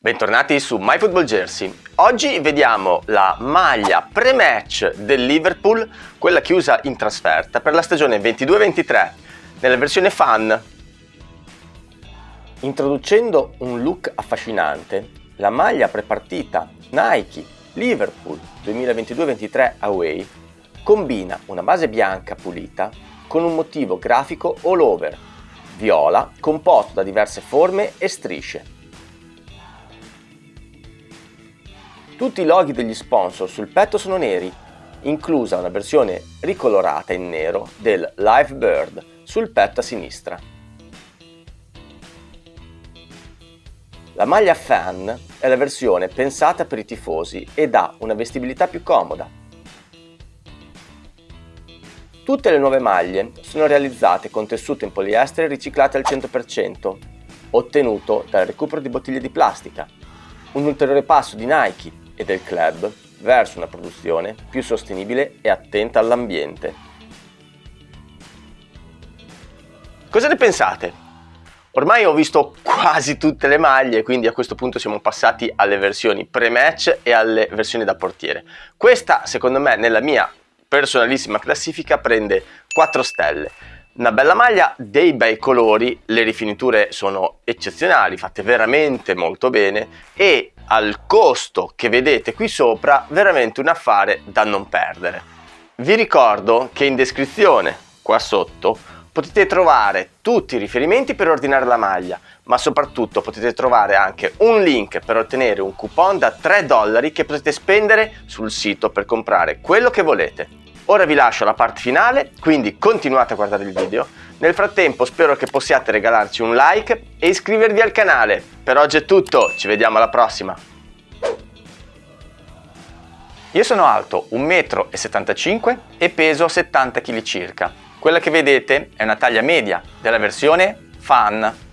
Bentornati su MyFootballJersey. Oggi vediamo la maglia pre-match del Liverpool, quella chiusa in trasferta per la stagione 22-23, nella versione fan. Introducendo un look affascinante, la maglia prepartita Nike Liverpool 2022-23 Away combina una base bianca pulita con un motivo grafico all over, viola composto da diverse forme e strisce. Tutti i loghi degli sponsor sul petto sono neri, inclusa una versione ricolorata in nero del Live Bird sul petto a sinistra. La maglia fan è la versione pensata per i tifosi ed ha una vestibilità più comoda. Tutte le nuove maglie sono realizzate con tessuto in poliestere riciclate al 100%, ottenuto dal recupero di bottiglie di plastica, un ulteriore passo di Nike e del club verso una produzione più sostenibile e attenta all'ambiente. Cosa ne pensate? Ormai ho visto quasi tutte le maglie, quindi a questo punto siamo passati alle versioni pre-match e alle versioni da portiere. Questa, secondo me, nella mia personalissima classifica prende 4 stelle. Una bella maglia, dei bei colori, le rifiniture sono eccezionali, fatte veramente molto bene e al costo che vedete qui sopra veramente un affare da non perdere. Vi ricordo che in descrizione qua sotto potete trovare tutti i riferimenti per ordinare la maglia ma soprattutto potete trovare anche un link per ottenere un coupon da 3 dollari che potete spendere sul sito per comprare quello che volete. Ora vi lascio la parte finale, quindi continuate a guardare il video. Nel frattempo spero che possiate regalarci un like e iscrivervi al canale. Per oggi è tutto, ci vediamo alla prossima! Io sono alto 1,75 m e peso 70 kg circa. Quella che vedete è una taglia media della versione Fan